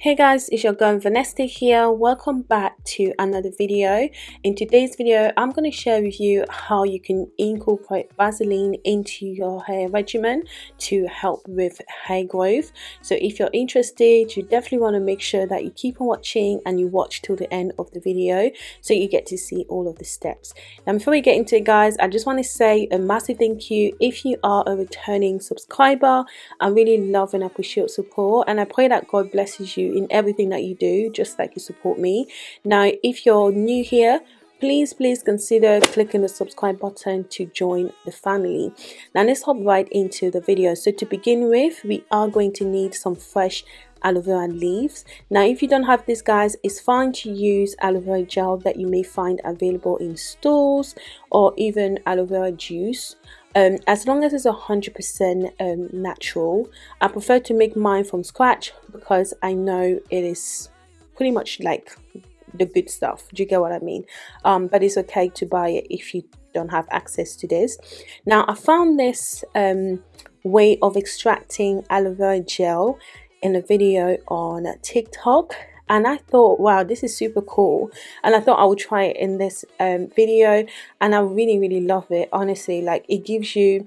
hey guys it's your girl Vanessa here. Welcome back to another video. In today's video i'm going to share with you how you can incorporate vaseline into your hair regimen to help with hair growth. So if you're interested you definitely want to make sure that you keep on watching and you watch till the end of the video so you get to see all of the steps. Now before we get into it guys i just want to say a massive thank you. If you are a returning subscriber i really love and appreciate your support and i pray that god blesses you in everything that you do just like you support me. Now if you're new here please please consider clicking the subscribe button to join the family. Now let's hop right into the video. So to begin with we are going to need some fresh aloe vera leaves. Now if you don't have this guys it's fine to use aloe vera gel that you may find available in stores or even aloe vera juice um, as long as it's hundred percent um, natural I prefer to make mine from scratch because I know it is pretty much like the good stuff. Do you get what I mean? Um, but it's okay to buy it if you don't have access to this. Now I found this um, way of extracting aloe vera gel in a video on TikTok and I thought wow this is super cool. And I thought I would try it in this um, video. And I really really love it honestly. Like it gives you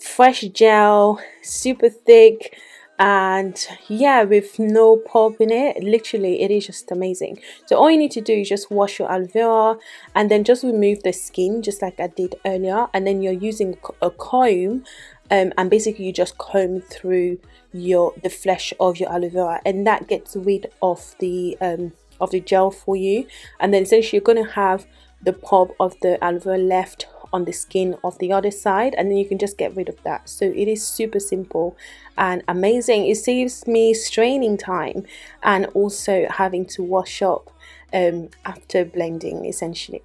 fresh gel super thick and yeah with no pulp in it. Literally it is just amazing. So all you need to do is just wash your aloe vera and then just remove the skin just like I did earlier. And then you're using a comb um, and basically you just comb through your the flesh of your aloe vera and that gets rid of the um, of the gel for you. And then essentially you're going to have the pulp of the aloe vera left on the skin of the other side and then you can just get rid of that. So it is super simple and amazing. It saves me straining time and also having to wash up um, after blending essentially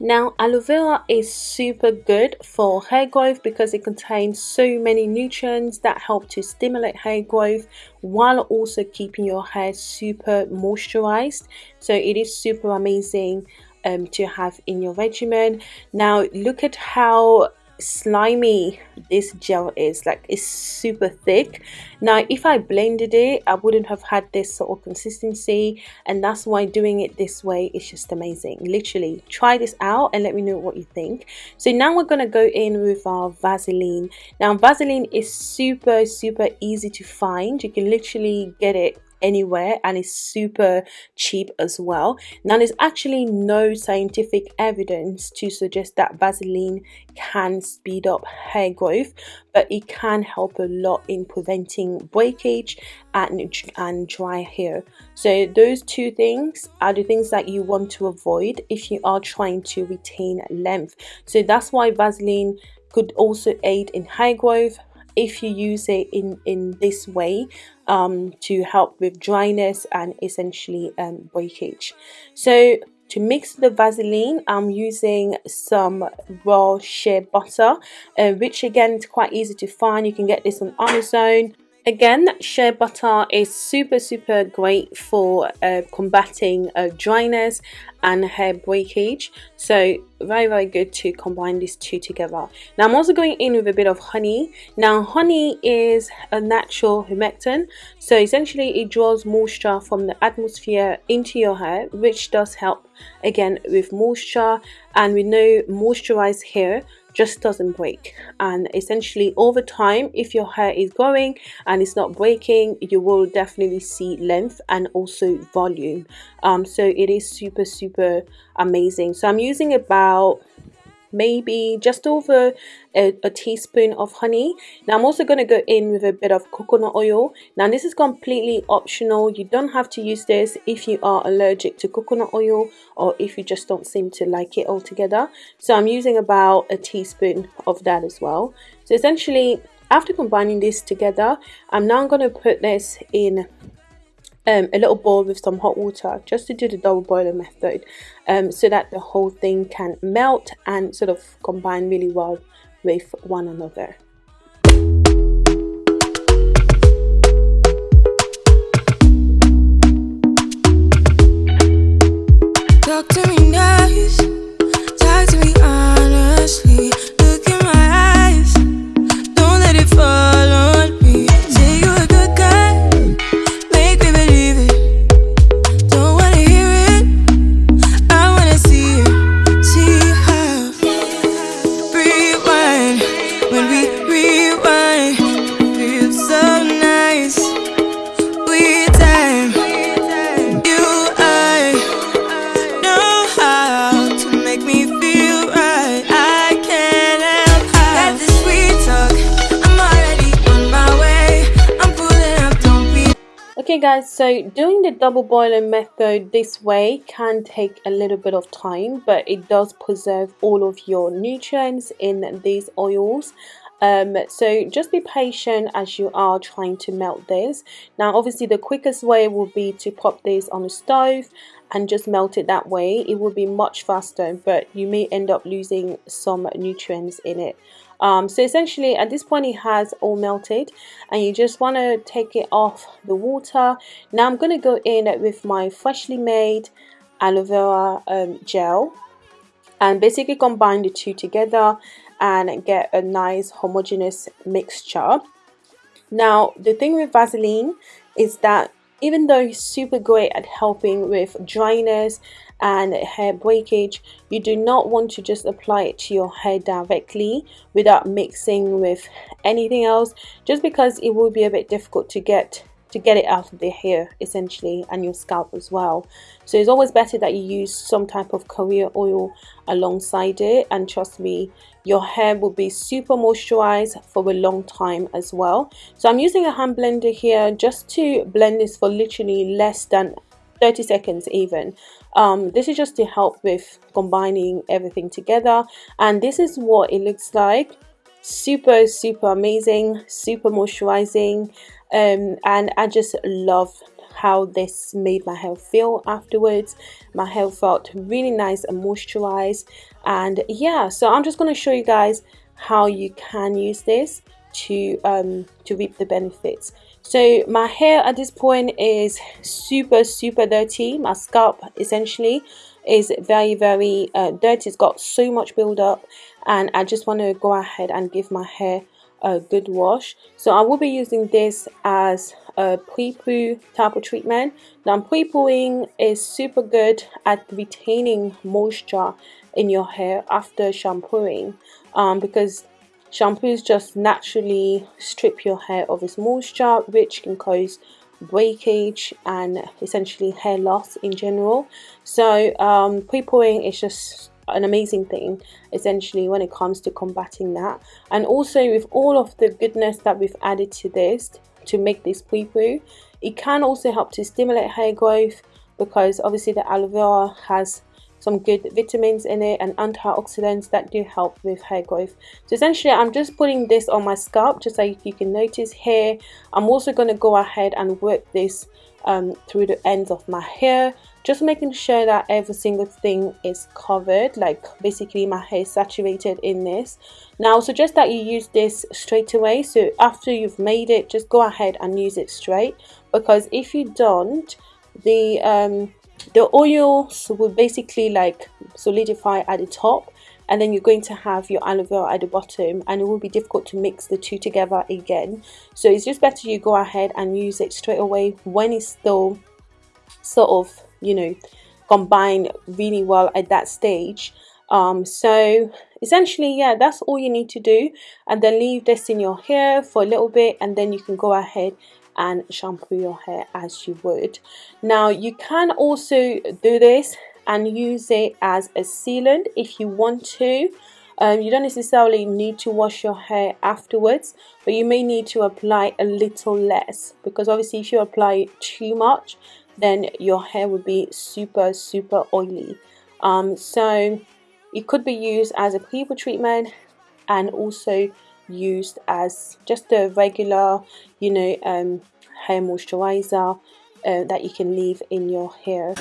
now, aloe vera is super good for hair growth because it contains so many nutrients that help to stimulate hair growth while also keeping your hair super moisturized. So it is super amazing um, to have in your regimen. Now, look at how slimy this gel is like it's super thick. Now if I blended it I wouldn't have had this sort of consistency and that's why doing it this way is just amazing. Literally try this out and let me know what you think. So now we're gonna go in with our Vaseline. Now Vaseline is super super easy to find. You can literally get it anywhere and it's super cheap as well. Now there's actually no scientific evidence to suggest that Vaseline can speed up hair growth but it can help a lot in preventing breakage and, and dry hair. So those two things are the things that you want to avoid if you are trying to retain length. So that's why Vaseline could also aid in hair growth if you use it in in this way um, to help with dryness and essentially um, breakage so to mix the Vaseline, I'm using some raw shea butter, uh, which again is quite easy to find. You can get this on Amazon Again, shea butter is super, super great for uh, combating uh, dryness and hair breakage. So very, very good to combine these two together. Now I'm also going in with a bit of honey. Now honey is a natural humectant. So essentially it draws moisture from the atmosphere into your hair, which does help again with moisture. And we know moisturized hair just doesn't break. And essentially over time if your hair is growing and it's not breaking you will definitely see length and also volume. Um, so it is super super amazing. So I'm using about maybe just over a, a, teaspoon of honey. Now I'm also going to go in with a bit of coconut oil. Now this is completely optional. You don't have to use this if you are allergic to coconut oil or if you just don't seem to like it altogether. So I'm using about a teaspoon of that as well. So essentially after combining this together I'm now going to put this in um, a little bowl with some hot water just to do the double boiler method um, so that the whole thing can melt and sort of combine really well with one another. Okay guys, so doing the double boiling method this way can take a little bit of time, but it does preserve all of your nutrients in these oils. Um, so just be patient as you are trying to melt this. Now obviously the quickest way will be to pop this on the stove and just melt it that way. It will be much faster, but you may end up losing some nutrients in it. Um, so essentially at this point it has all melted and you just want to take it off the water. Now I'm going to go in with my freshly made aloe vera um, gel and basically combine the two together and get a nice homogeneous mixture. Now the thing with Vaseline is that even though it's super great at helping with dryness and hair breakage you do not want to just apply it to your hair directly without mixing with anything else just because it will be a bit difficult to get to get it out of the hair essentially and your scalp as well. So it's always better that you use some type of carrier oil alongside it and trust me your hair will be super moisturized for a long time as well. So I'm using a hand blender here just to blend this for literally less than 30 seconds even. Um, this is just to help with combining everything together. And this is what it looks like. Super super amazing super moisturizing. Um, and I just love how this made my hair feel afterwards. My hair felt really nice and moisturized. And yeah so I'm just going to show you guys how you can use this to um, to reap the benefits. So my hair at this point is super super dirty. My scalp essentially is very very uh, dirty. It's got so much build up and I just want to go ahead and give my hair a good wash. So I will be using this as a pre-poo type of treatment. Now pre-pooing is super good at retaining moisture in your hair after shampooing um, because Shampoos just naturally strip your hair of its moisture, which can cause breakage and essentially hair loss in general. So um, pre-pooing is just an amazing thing essentially when it comes to combating that and also with all of the goodness that we've added to this to make this pre-poo it can also help to stimulate hair growth because obviously the aloe vera has some good vitamins in it and antioxidants that do help with hair growth. So essentially I'm just putting this on my scalp just like you can notice here. I'm also going to go ahead and work this um, through the ends of my hair just making sure that every single thing is covered like basically my hair is saturated in this. Now I suggest that you use this straight away so after you've made it just go ahead and use it straight because if you don't the um, the oils will basically like solidify at the top and then you're going to have your aloe vera at the bottom and it will be difficult to mix the two together again. So it's just better you go ahead and use it straight away when it's still sort of you know combined really well at that stage. Um, so essentially yeah that's all you need to do and then leave this in your hair for a little bit and then you can go ahead and shampoo your hair as you would. Now you can also do this and use it as a sealant if you want to. Um, you don't necessarily need to wash your hair afterwards but you may need to apply a little less because obviously if you apply too much then your hair would be super super oily um, so it could be used as a pre-poo treatment and also used as just a regular you know um, hair moisturizer uh, that you can leave in your hair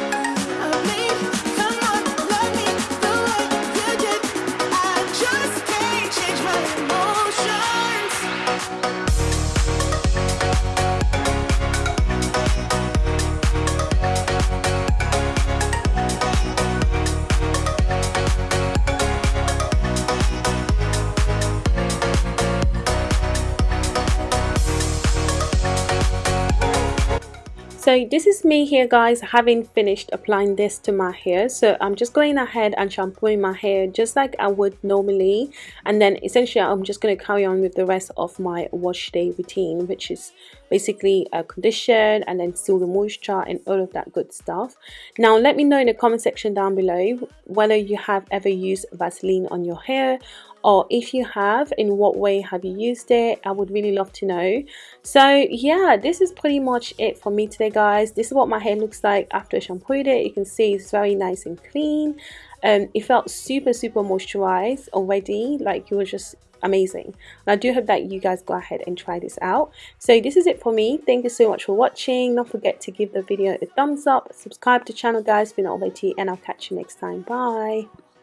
so this is me here guys having finished applying this to my hair. So I'm just going ahead and shampooing my hair just like I would normally. And then essentially I'm just going to carry on with the rest of my wash day routine which is basically a condition and then seal the moisture and all of that good stuff. Now let me know in the comment section down below whether you have ever used Vaseline on your hair or if you have in what way have you used it? I would really love to know. So yeah this is pretty much it for me today guys. This is what my hair looks like after I shampooed it. You can see it's very nice and clean. Um, it felt super super moisturized already. Like it was just amazing. And I do hope that you guys go ahead and try this out. So this is it for me. Thank you so much for watching. Don't forget to give the video a thumbs up. Subscribe to the channel guys. If you're not already and I'll catch you next time. Bye